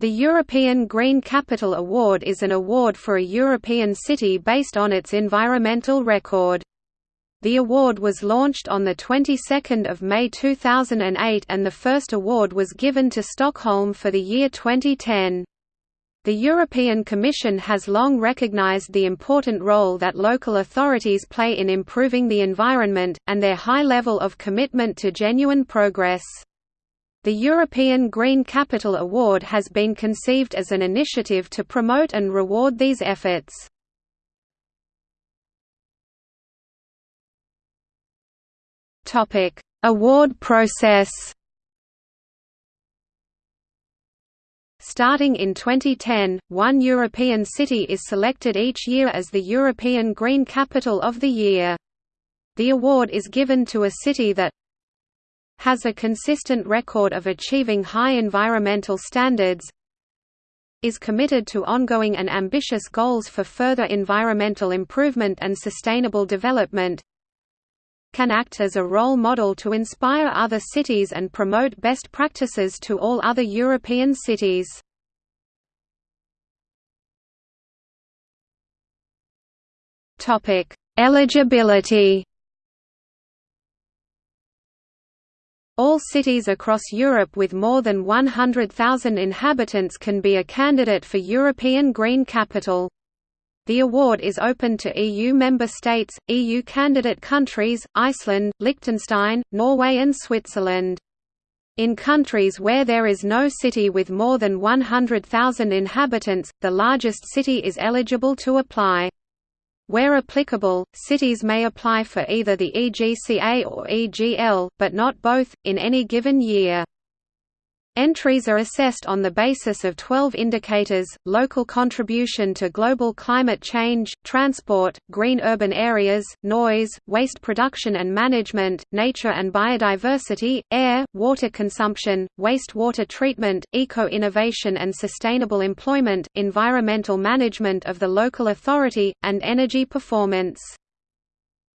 The European Green Capital Award is an award for a European city based on its environmental record. The award was launched on the 22nd of May 2008 and the first award was given to Stockholm for the year 2010. The European Commission has long recognized the important role that local authorities play in improving the environment, and their high level of commitment to genuine progress. The European Green Capital Award has been conceived as an initiative to promote and reward these efforts. Award process Starting in 2010, one European city is selected each year as the European Green Capital of the Year. The award is given to a city that has a consistent record of achieving high environmental standards is committed to ongoing and ambitious goals for further environmental improvement and sustainable development can act as a role model to inspire other cities and promote best practices to all other European cities. Eligibility All cities across Europe with more than 100,000 inhabitants can be a candidate for European Green Capital. The award is open to EU member states, EU candidate countries, Iceland, Liechtenstein, Norway and Switzerland. In countries where there is no city with more than 100,000 inhabitants, the largest city is eligible to apply. Where applicable, cities may apply for either the EGCA or EGL, but not both, in any given year. Entries are assessed on the basis of 12 indicators, local contribution to global climate change, transport, green urban areas, noise, waste production and management, nature and biodiversity, air, water consumption, wastewater treatment, eco-innovation and sustainable employment, environmental management of the local authority, and energy performance.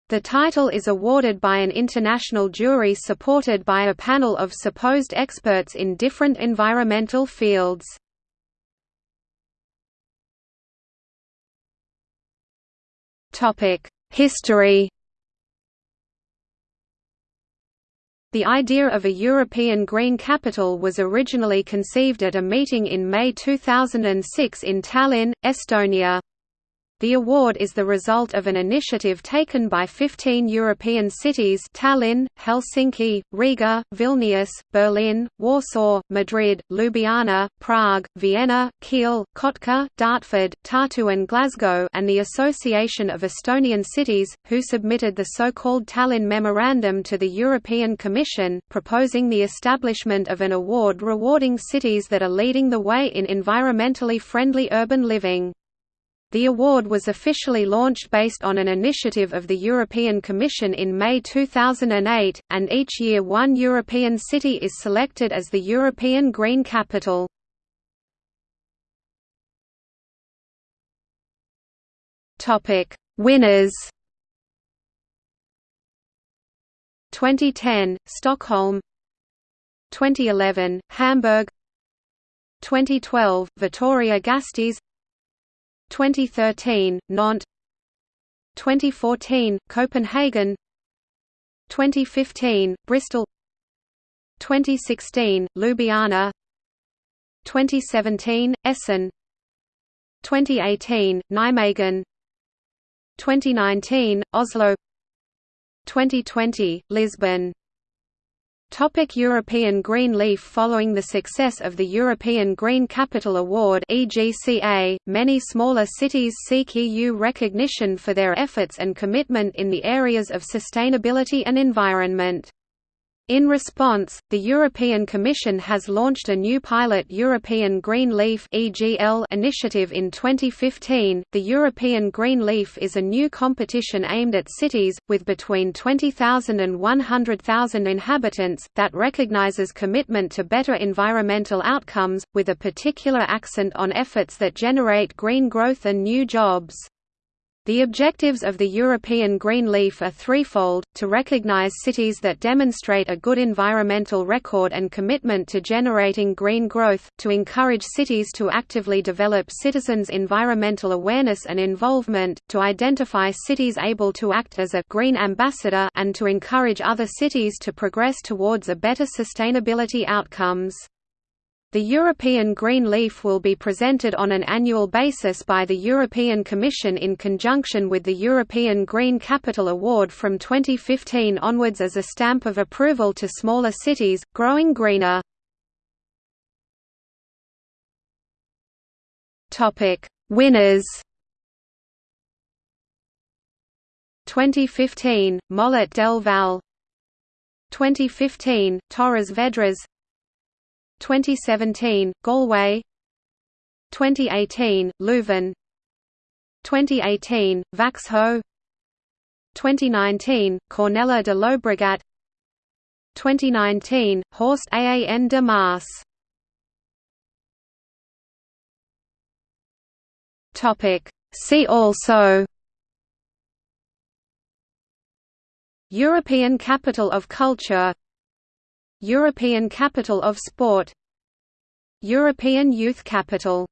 The title is awarded by an international jury supported by a panel of supposed experts in different environmental fields. History The idea of a European Green Capital was originally conceived at a meeting in May 2006 in Tallinn, Estonia. The award is the result of an initiative taken by 15 European cities Tallinn, Helsinki, Riga, Vilnius, Berlin, Warsaw, Madrid, Ljubljana, Prague, Vienna, Kiel, Kotka, Dartford, Tartu and Glasgow and the Association of Estonian Cities, who submitted the so-called Tallinn Memorandum to the European Commission, proposing the establishment of an award rewarding cities that are leading the way in environmentally friendly urban living. The award was officially launched based on an initiative of the European Commission in May 2008, and each year one European city is selected as the European Green Capital. Winners. 2010 Stockholm. 2011 Hamburg. 2012 Vitoria Gasteiz 2013, Nantes. 2014, Copenhagen. 2015, Bristol. 2016, Ljubljana. 2017, Essen. 2018, Nijmegen. 2019, Oslo. 2020, Lisbon Topic European Green Leaf Following the success of the European Green Capital Award EGCA, many smaller cities seek EU recognition for their efforts and commitment in the areas of sustainability and environment. In response, the European Commission has launched a new pilot European Green Leaf initiative in 2015. The European Green Leaf is a new competition aimed at cities with between 20,000 and 100,000 inhabitants that recognizes commitment to better environmental outcomes with a particular accent on efforts that generate green growth and new jobs. The objectives of the European Green Leaf are threefold, to recognise cities that demonstrate a good environmental record and commitment to generating green growth, to encourage cities to actively develop citizens' environmental awareness and involvement, to identify cities able to act as a «green ambassador» and to encourage other cities to progress towards a better sustainability outcomes. The European Green Leaf will be presented on an annual basis by the European Commission in conjunction with the European Green Capital Award from 2015 onwards as a stamp of approval to smaller cities, growing greener. Winners. 2015, Mollet del Val 2015, Torres Vedras 2017, Galway. 2018, Leuven. 2018, Växjö. 2019, Cornellà de Llobregat. 2019, Horst Aan de Maas See also European Capital of Culture European Capital of Sport. European Youth Capital